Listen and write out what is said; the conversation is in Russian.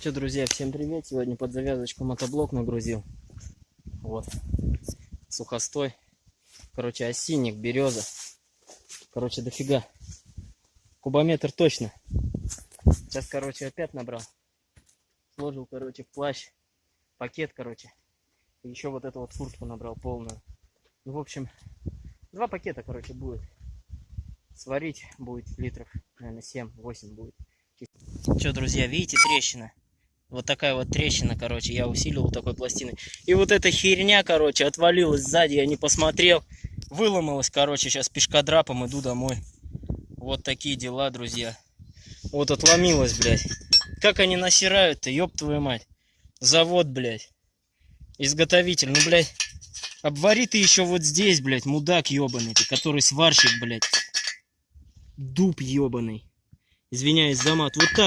Че, друзья, всем привет! Сегодня под завязочку мотоблок нагрузил. Вот. Сухостой. Короче, осинник, береза. Короче, дофига. Кубометр точно. Сейчас, короче, опять набрал. Сложил, короче, в плащ. Пакет, короче. Еще вот эту вот фуртку набрал полную. Ну, в общем, два пакета, короче, будет. Сварить будет литров, наверное, 7-8 будет. Что, друзья, видите трещина? Вот такая вот трещина, короче, я усилил вот такой пластиной. И вот эта херня, короче, отвалилась сзади, я не посмотрел. Выломалась, короче, сейчас пешкодрапом иду домой. Вот такие дела, друзья. Вот отломилась, блядь. Как они насирают-то, ёб твою мать. Завод, блядь. Изготовитель, ну, блядь. Обвари ты еще вот здесь, блядь, мудак ебаный ты, который сварщик, блядь. Дуб ебаный. Извиняюсь за мат. Вот так